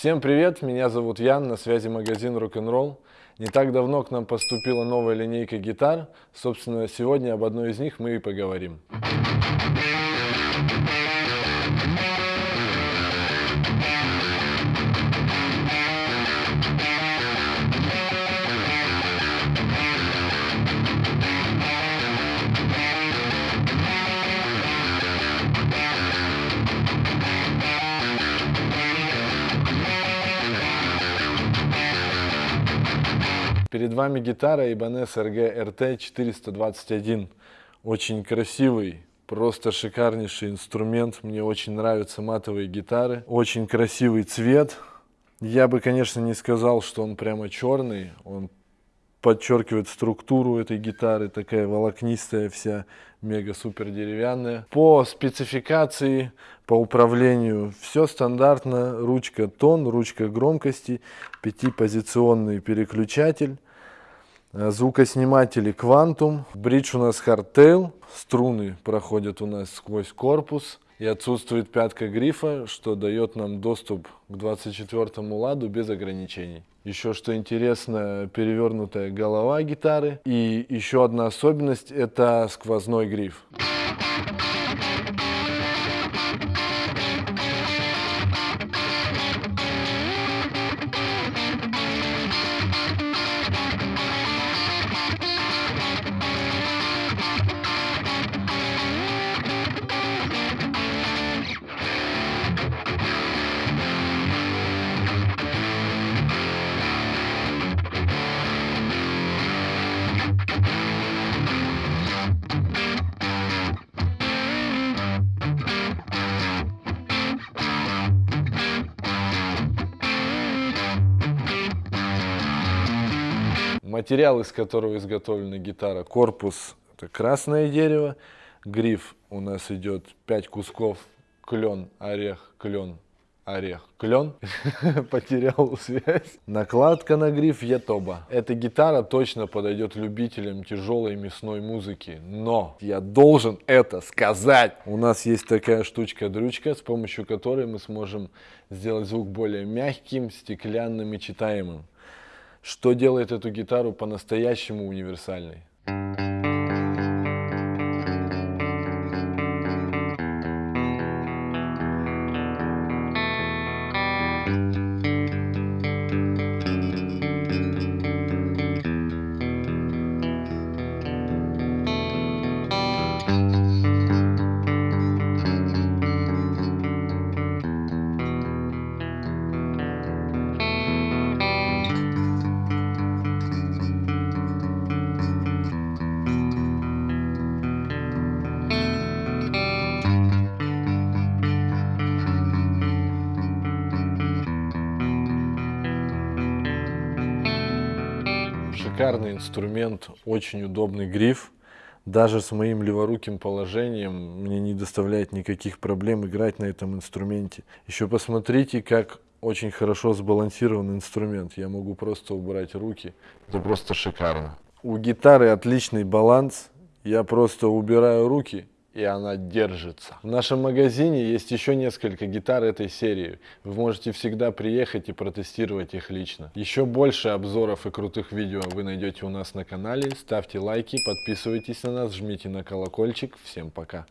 Всем привет, меня зовут Ян, на связи магазин Rock'n'Roll. Не так давно к нам поступила новая линейка гитар. Собственно, сегодня об одной из них мы и поговорим. Перед вами гитара Ibanez RG RT 421. Очень красивый, просто шикарнейший инструмент. Мне очень нравятся матовые гитары. Очень красивый цвет. Я бы, конечно, не сказал, что он прямо черный. Он подчеркивает структуру этой гитары, такая волокнистая вся, мега-супер деревянная. По спецификации, по управлению все стандартно. Ручка тон, ручка громкости, пятипозиционный переключатель. Э, звукосниматели Quantum. Бридж у нас Hardtail. Струны проходят у нас сквозь корпус. И отсутствует пятка грифа, что дает нам доступ к 24 ладу без ограничений. Еще что интересно, перевернутая голова гитары. И еще одна особенность это сквозной гриф. Материал, из которого изготовлена гитара, корпус это красное дерево, гриф у нас идет 5 кусков, клен, орех, клен, орех, клен, потерял связь. Накладка на гриф Ятоба. Эта гитара точно подойдет любителям тяжелой мясной музыки, но я должен это сказать. У нас есть такая штучка-дрючка, с помощью которой мы сможем сделать звук более мягким, стеклянным и читаемым что делает эту гитару по-настоящему универсальной. Шикарный инструмент, очень удобный гриф. Даже с моим леворуким положением мне не доставляет никаких проблем играть на этом инструменте. Еще посмотрите, как очень хорошо сбалансирован инструмент. Я могу просто убрать руки. Это просто шикарно. У гитары отличный баланс. Я просто убираю руки и она держится. В нашем магазине есть еще несколько гитар этой серии. Вы можете всегда приехать и протестировать их лично. Еще больше обзоров и крутых видео вы найдете у нас на канале. Ставьте лайки, подписывайтесь на нас, жмите на колокольчик. Всем пока!